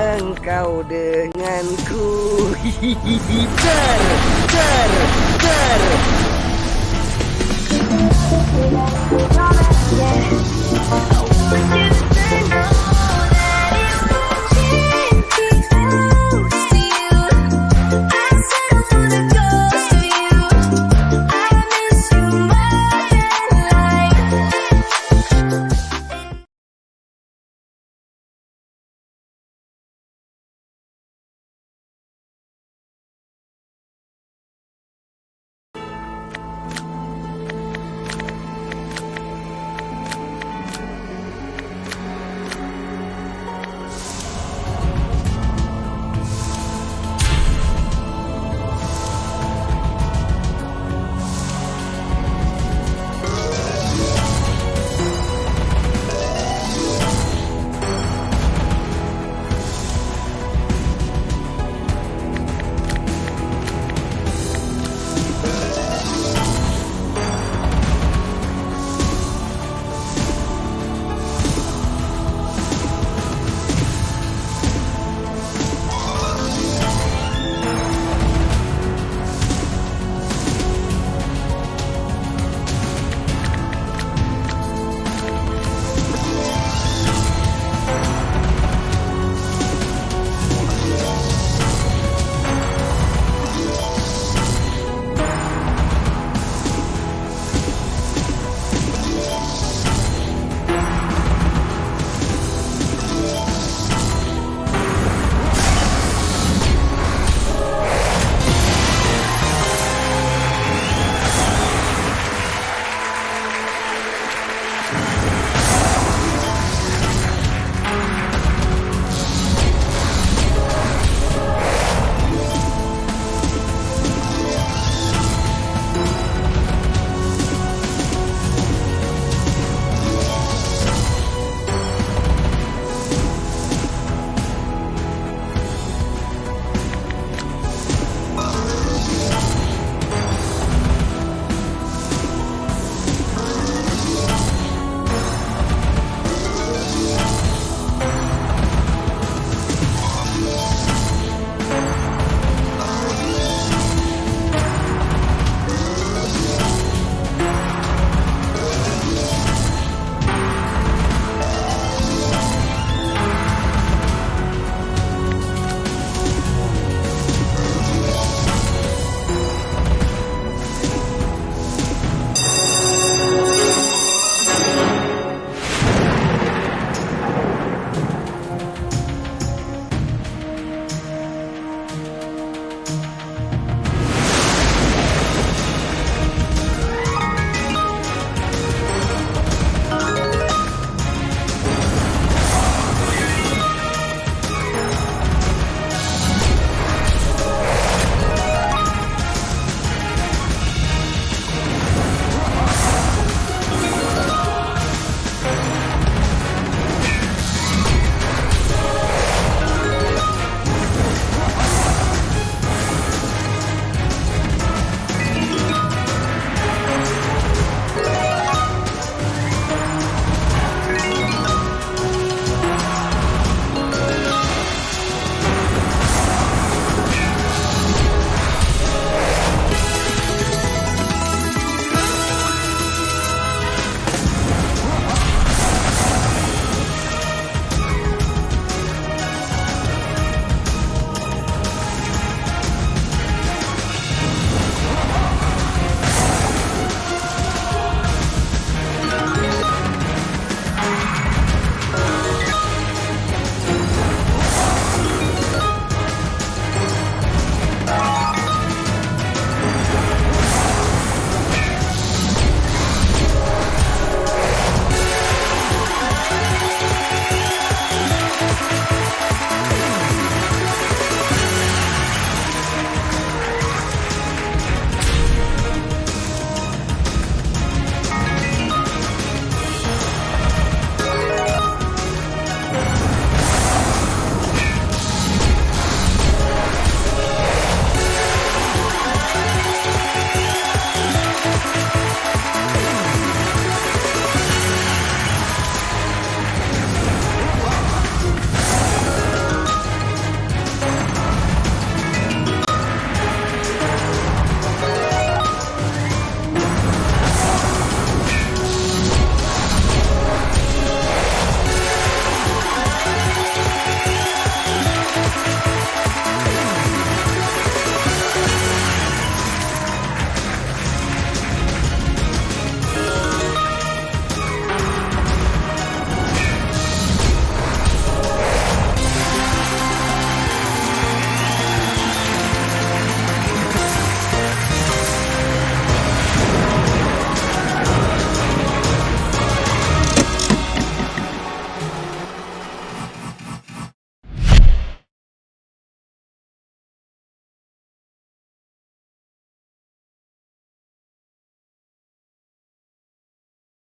engkau denganku. Hihihi, ter, ter, ter, ter.